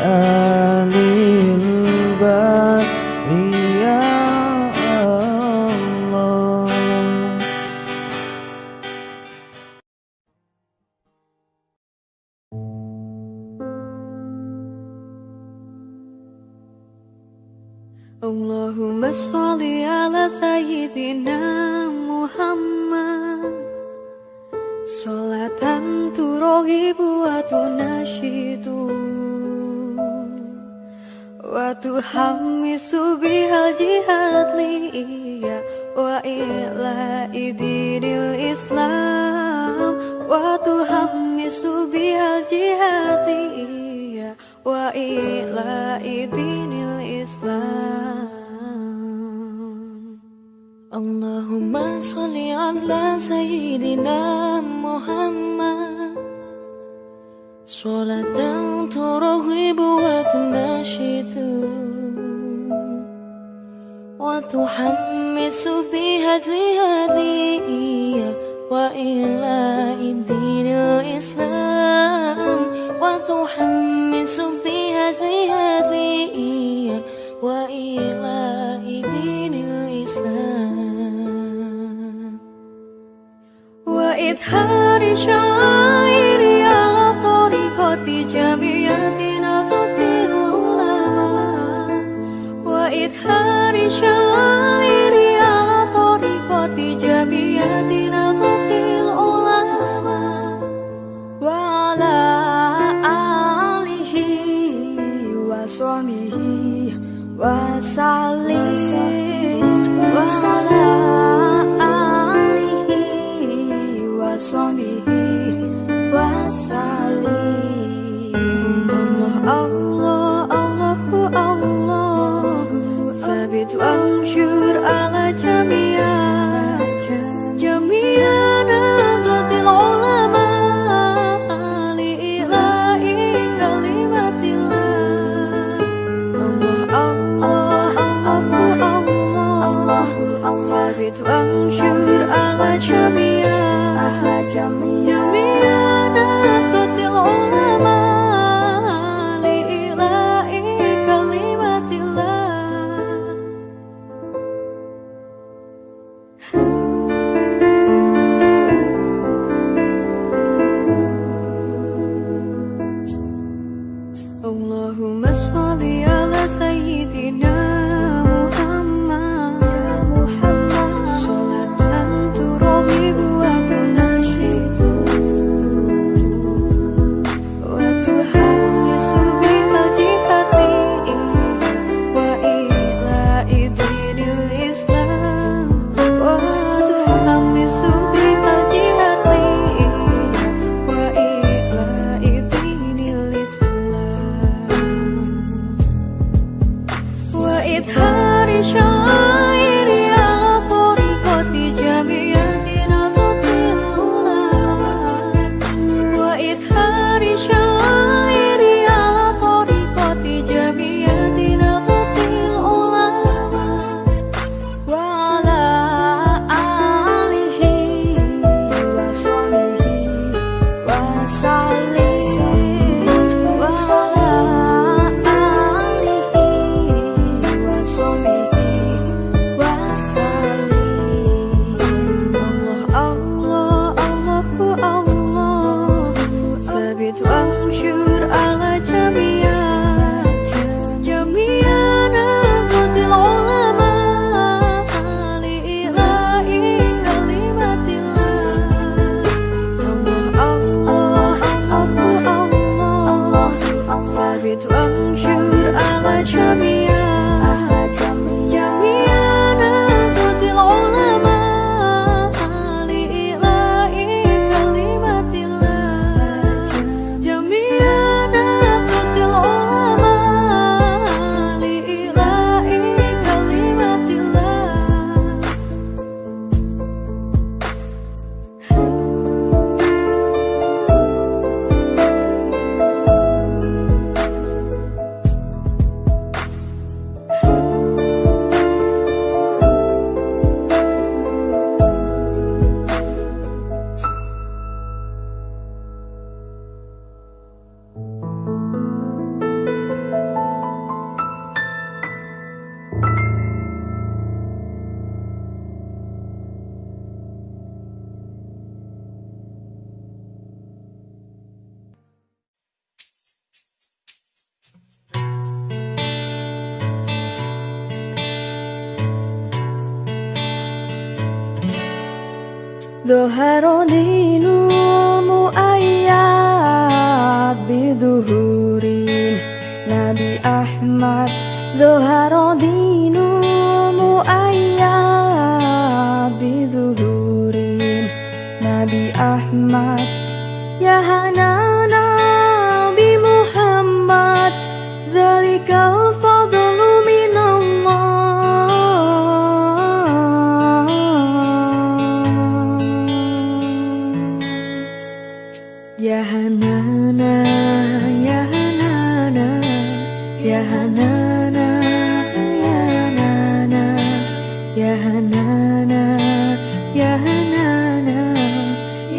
of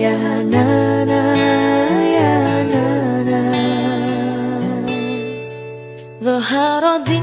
ya na na ya na na. Lo harodi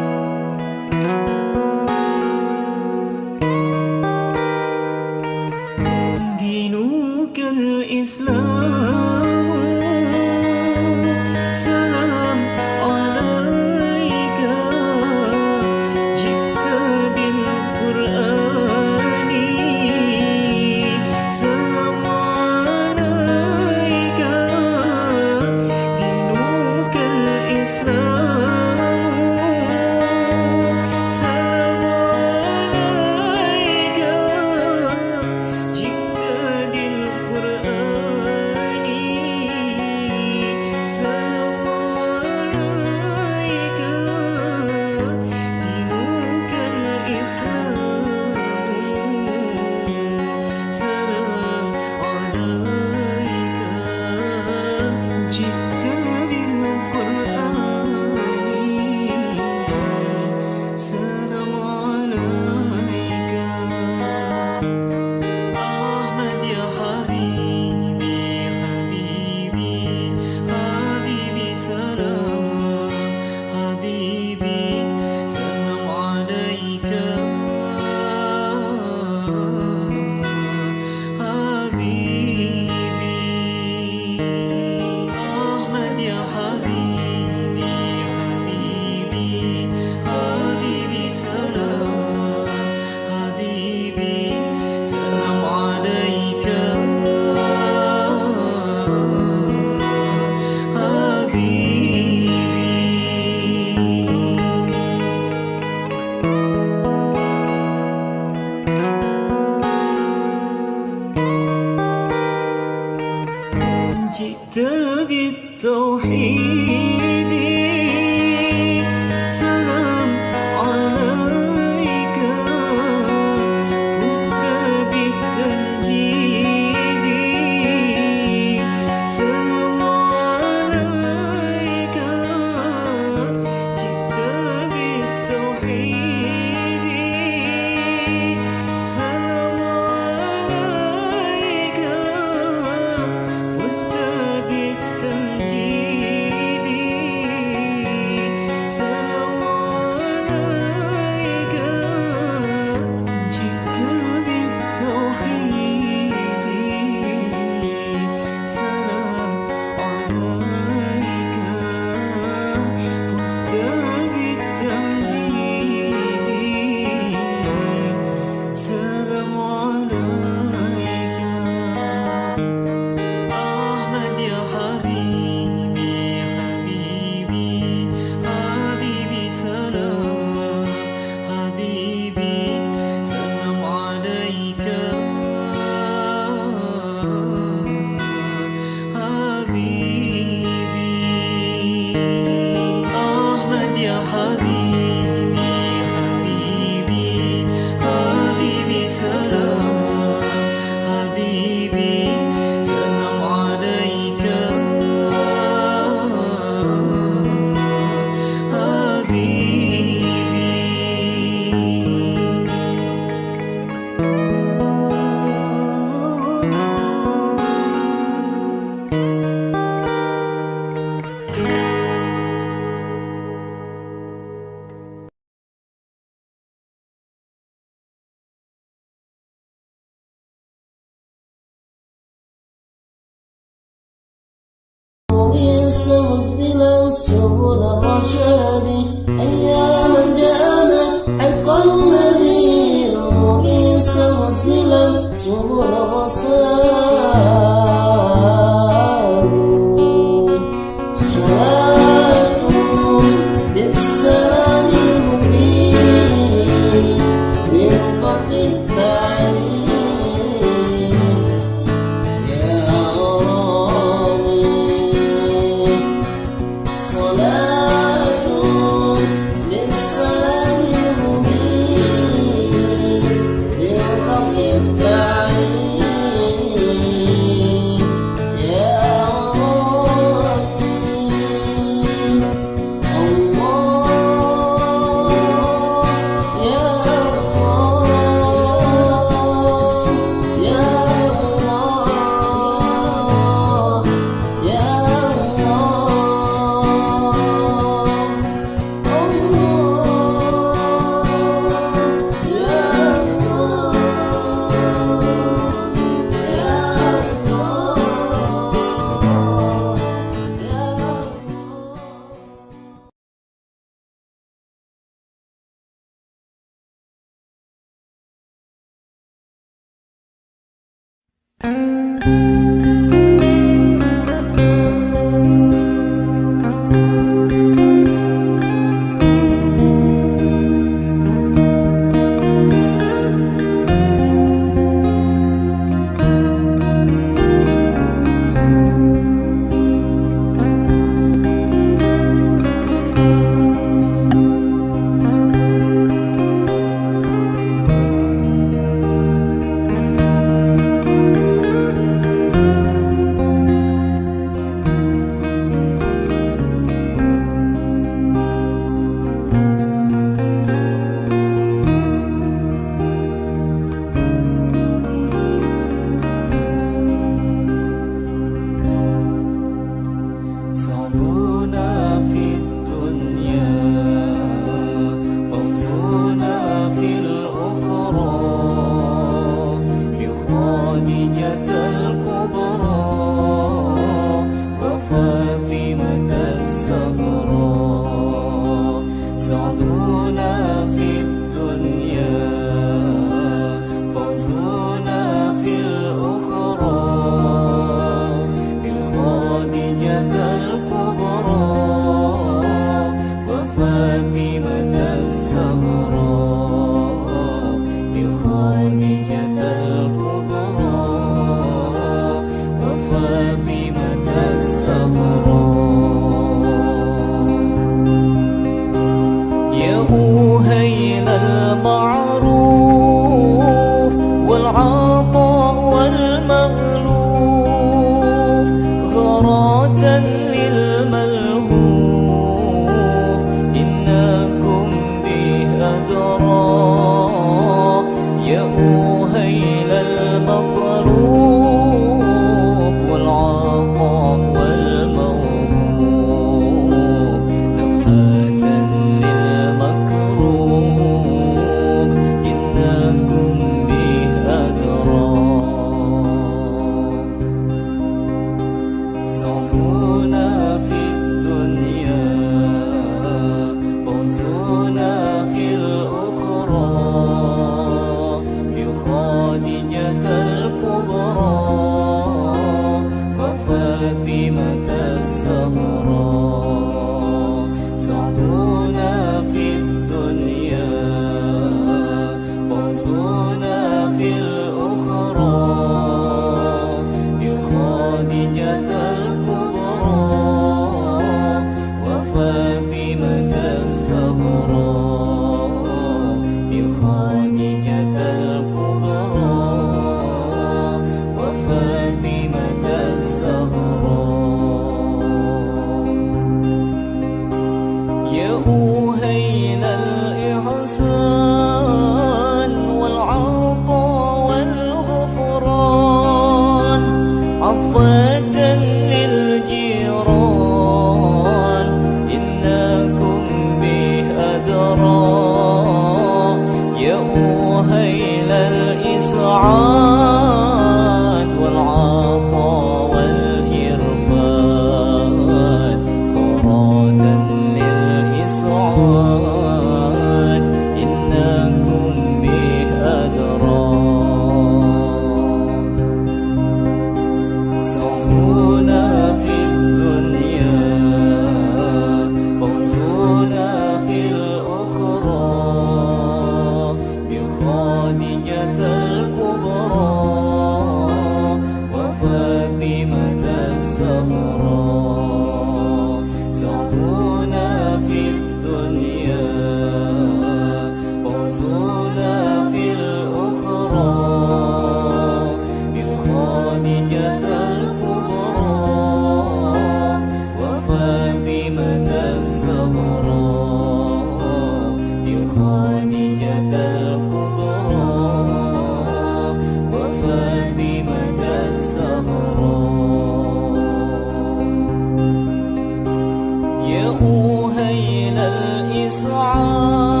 إسعاد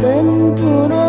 tentu